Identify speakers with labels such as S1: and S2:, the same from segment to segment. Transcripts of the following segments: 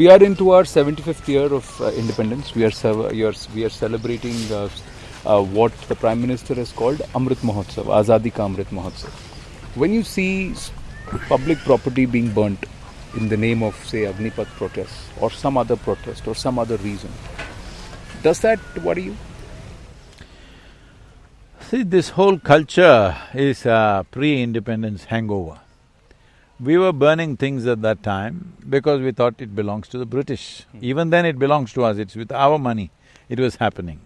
S1: We are into our 75th year of uh, independence. We are, we are, we are celebrating uh, uh, what the Prime Minister has called Amrit Mahotsav, Azadi Ka Amrit Mahotsav. When you see public property being burnt in the name of, say, Agnipath protests or some other protest or some other reason, does that worry you?
S2: See, this whole culture is a pre-independence hangover. We were burning things at that time because we thought it belongs to the British. Even then it belongs to us, it's with our money it was happening.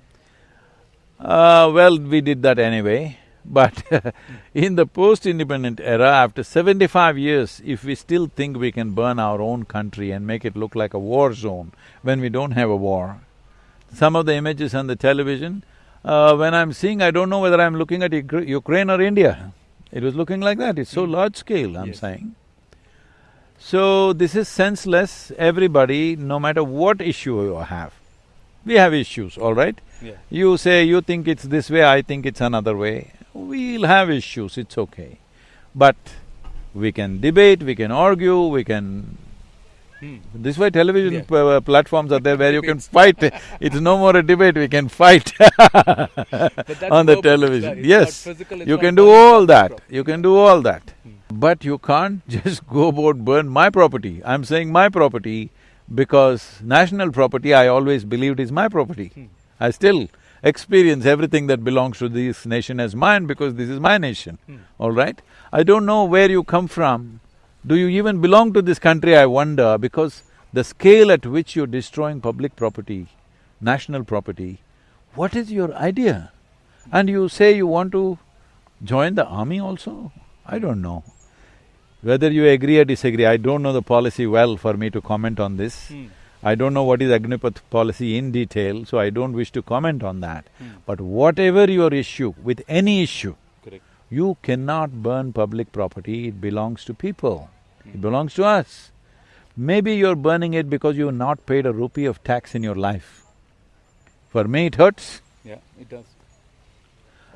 S2: Uh, well, we did that anyway, but in the post-independent era, after seventy-five years, if we still think we can burn our own country and make it look like a war zone when we don't have a war, some of the images on the television, uh, when I'm seeing, I don't know whether I'm looking at Ukra- Ukraine or India. It was looking like that, it's so large scale, I'm
S1: Yes.
S2: saying. So, this is senseless, everybody, no matter what issue you have. We have issues, all right?
S1: Yeah.
S2: You say you think it's this way, I think it's another way. We'll have issues, it's okay. But we can debate, we can argue, we can… This way television
S1: Yeah.
S2: uh, platforms are there where you can fight. It's no more a debate, we can fight on the television. Yes, you can do all that, you can do all that. But you can't just go about burn my property. I'm saying my property because national property I always believed is my property. Hmm. I still experience everything that belongs to this nation as mine because this is my nation, hmm. all right? I don't know where you come from. Do you even belong to this country, I wonder, because the scale at which you're destroying public property, national property, what is your idea? And you say you want to join the army also? I don't know. Whether you agree or disagree, I don't know the policy well for me to comment on this. Hmm. I don't know what is Agnipath policy in detail, so I don't wish to comment on that. Hmm. But whatever your issue, with any issue,
S1: Correct.
S2: you cannot burn public property, it belongs to people, it hmm. belongs to us. Maybe you're burning it because you've not paid a rupee of tax in your life. For me, it hurts.
S1: Yeah, it does.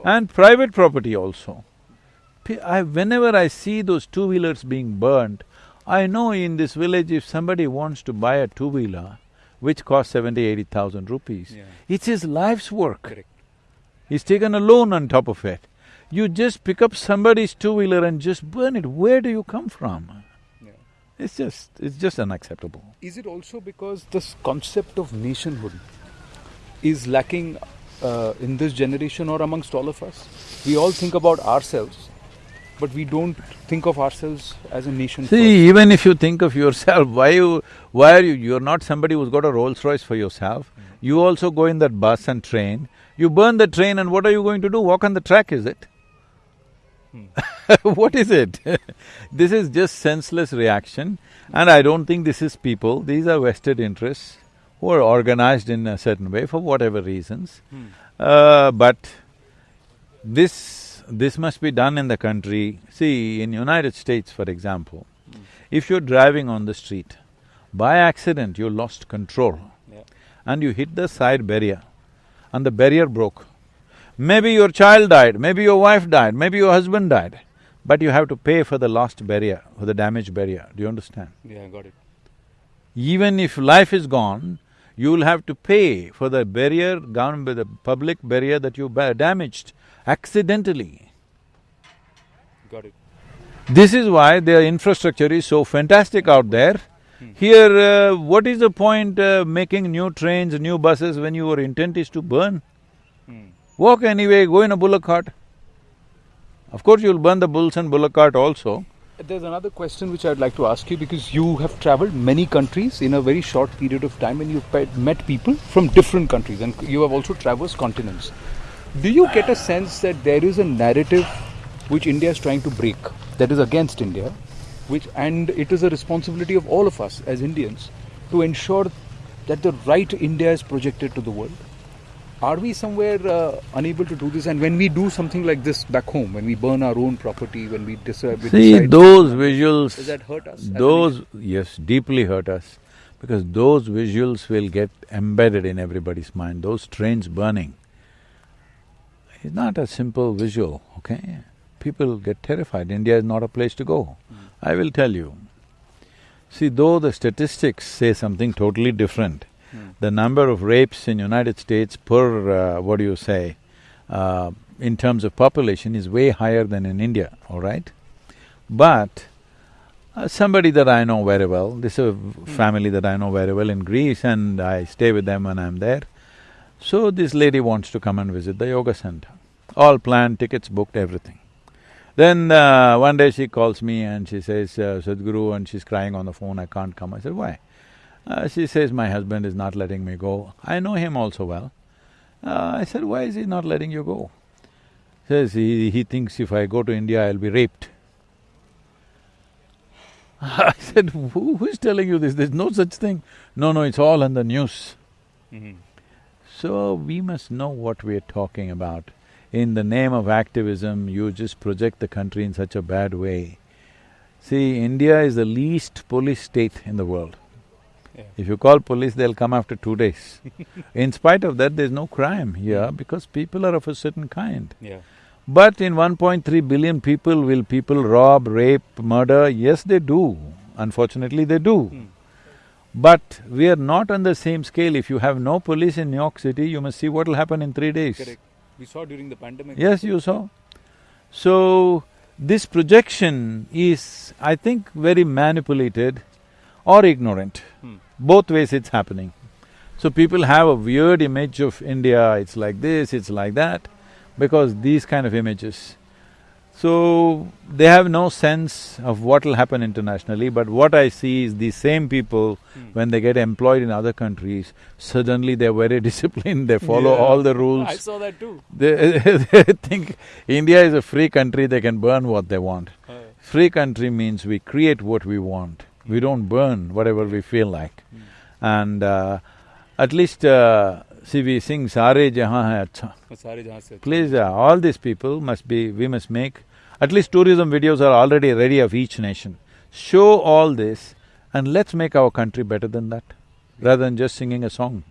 S2: And private property also. I- whenever I see those two-wheelers being burnt, I know in this village if somebody wants to buy a two-wheeler, which costs seventy, eighty thousand rupees,
S1: Yeah.
S2: it's his life's work.
S1: Correct.
S2: He's taken a loan on top of it. You just pick up somebody's two-wheeler and just burn it, where do you come from?
S1: Yeah.
S2: It's just… it's just unacceptable.
S1: Is it also because this concept of nationhood is lacking uh, in this generation or amongst all of us? We all think about ourselves, but we don't think of ourselves as a nation
S2: See, even if you think of yourself, why you… why are you… you're not somebody who's got a Rolls Royce for yourself. You also go in that bus and train, you burn the train and what are you going to do? Walk on the track, is it? what is it? this is just senseless reaction and I don't think this is people, these are vested interests who are organized in a certain way for whatever reasons. Uh, but this… this must be done in the country. See, in United States, for example, if you're driving on the street, by accident you lost control
S1: Yeah.
S2: and you hit the side barrier and the barrier broke. Maybe your child died, maybe your wife died, maybe your husband died, but you have to pay for the lost barrier, for the damaged barrier, do you understand?
S1: Yeah, I got it.
S2: Even if life is gone, you will have to pay for the barrier, gone by the public barrier that you damaged accidentally.
S1: Got it.
S2: This is why their infrastructure is so fantastic out there. Here, uh, what is the point uh, making new trains, new buses when your intent is to burn? Walk anyway, go in a bullock cart. Of course, you'll burn the bulls and bullock cart also.
S1: There's another question which I'd like to ask you because you have traveled many countries in a very short period of time and you've met people from different countries and you have also traversed continents. Do you get a sense that there is a narrative which India is trying to break that is against India, which and it is a responsibility of all of us as Indians to ensure that the right India is projected to the world? Are we somewhere uh, unable to do this? And when we do something like this back home, when we burn our own property, when we decide, we
S2: See,
S1: decide
S2: those visuals…
S1: does that hurt us?
S2: Those… yes, deeply hurt us, because those visuals will get embedded in everybody's mind, those trains burning. It's not a simple visual, okay? People get terrified, India is not a place to go. I will tell you. See, though the statistics say something totally different, The number of rapes in United States per, uh, what do you say, uh, in terms of population is way higher than in India, all right? But uh, somebody that I know very well, this is a family that I know very well in Greece and I stay with them when I'm there. So this lady wants to come and visit the yoga center. All planned, tickets booked, everything. Then uh, one day she calls me and she says, uh, Sadhguru, and she's crying on the phone, I can't come. I said, why? Uh, she says, my husband is not letting me go. I know him also well. Uh, I said, why is he not letting you go? Says, he, he thinks if I go to India, I'll be raped. I said, Who, who is telling you this? There's no such thing. No, no, it's all in the news.
S1: Mhm.
S2: So we must know what we're talking about. In the name of activism, you just project the country in such a bad way. See, India is the least police state in the world.
S1: Yeah.
S2: If you call police, they'll come after two days. in spite of that, there's no crime here because people are of a certain kind.
S1: Yeah.
S2: But in 1.3 billion people, will people rob, rape, murder? Yes, they do. Unfortunately, they do.
S1: Hmm.
S2: But we are not on the same scale. If you have no police in New York City, you must see what will happen in three days.
S1: Correct. We saw during the pandemic.
S2: Yes, you saw. So, this projection is, I think, very manipulated or ignorant.
S1: Hmm.
S2: Both ways it's happening. So people have a weird image of India, it's like this, it's like that, because these kind of images. So, they have no sense of what will happen internationally, but what I see is these same people,
S1: Hmm.
S2: when they get employed in other countries, suddenly they're very disciplined, they follow
S1: Yeah.
S2: all the rules.
S1: I saw that too.
S2: They, they think India is a free country, they can burn what they want. Free country means we create what we want, we don't burn whatever we feel like.
S1: Mm.
S2: And uh, at least uh, see, we sing Sare Jahan Hai Acha. Please, uh, all these people must be, we must make, at least tourism videos are already ready of each nation. Show all this and let's make our country better than that, rather than just singing a song.